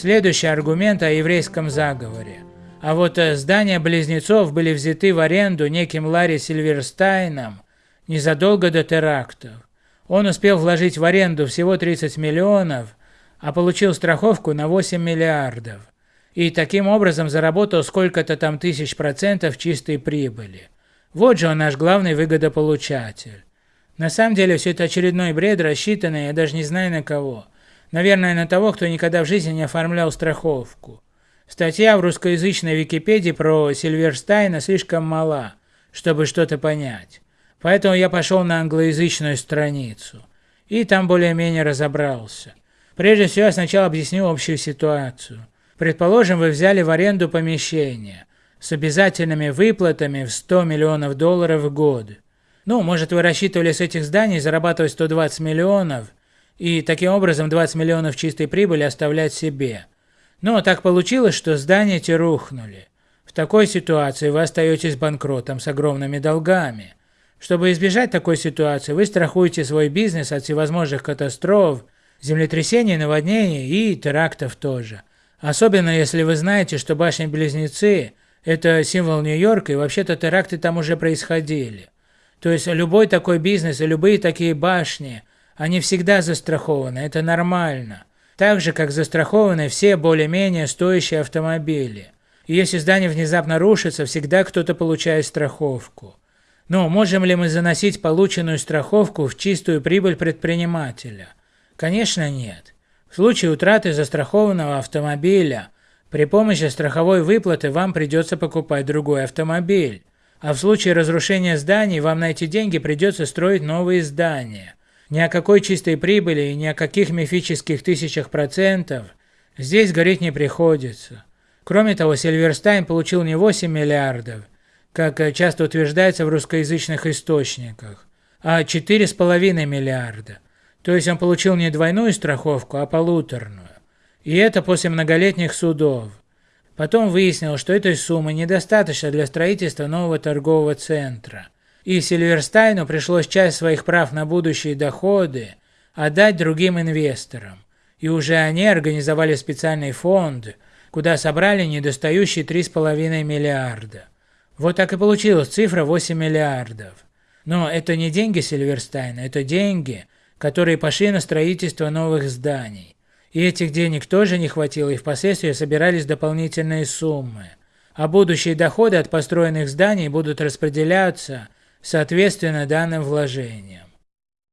Следующий аргумент о еврейском заговоре. А вот э, здания близнецов были взяты в аренду неким Ларри Сильверстайном незадолго до терактов. Он успел вложить в аренду всего 30 миллионов, а получил страховку на 8 миллиардов. И таким образом заработал сколько-то там тысяч процентов чистой прибыли. Вот же он наш главный выгодополучатель. На самом деле все это очередной бред, рассчитанный, я даже не знаю на кого. Наверное, на того, кто никогда в жизни не оформлял страховку. Статья в русскоязычной Википедии про Сильверстайна слишком мала, чтобы что-то понять. Поэтому я пошел на англоязычную страницу. И там более-менее разобрался. Прежде всего, я сначала объясню общую ситуацию. Предположим, вы взяли в аренду помещение с обязательными выплатами в 100 миллионов долларов в год. Ну, может вы рассчитывали с этих зданий зарабатывать 120 миллионов и таким образом 20 миллионов чистой прибыли оставлять себе. Но так получилось, что здания эти рухнули. В такой ситуации вы остаетесь банкротом с огромными долгами. Чтобы избежать такой ситуации, вы страхуете свой бизнес от всевозможных катастроф, землетрясений, наводнений и терактов тоже. Особенно если вы знаете, что башни-близнецы – это символ Нью-Йорка, и вообще-то теракты там уже происходили. То есть любой такой бизнес и любые такие башни, они всегда застрахованы, это нормально. Так же, как застрахованы все более-менее стоящие автомобили. И если здание внезапно рушится, всегда кто-то получает страховку. Но можем ли мы заносить полученную страховку в чистую прибыль предпринимателя? Конечно нет. В случае утраты застрахованного автомобиля, при помощи страховой выплаты вам придется покупать другой автомобиль. А в случае разрушения зданий вам на эти деньги придется строить новые здания. Ни о какой чистой прибыли и ни о каких мифических тысячах процентов здесь говорить не приходится. Кроме того, Сильверстайн получил не 8 миллиардов, как часто утверждается в русскоязычных источниках, а 4,5 миллиарда. То есть он получил не двойную страховку, а полуторную. И это после многолетних судов. Потом выяснилось, что этой суммы недостаточно для строительства нового торгового центра. И Сильверстайну пришлось часть своих прав на будущие доходы отдать другим инвесторам. И уже они организовали специальный фонд, куда собрали недостающие 3,5 миллиарда. Вот так и получилась цифра 8 миллиардов. Но это не деньги Сильверстайна, это деньги, которые пошли на строительство новых зданий. И этих денег тоже не хватило, и впоследствии собирались дополнительные суммы. А будущие доходы от построенных зданий будут распределяться соответственно данным вложениям.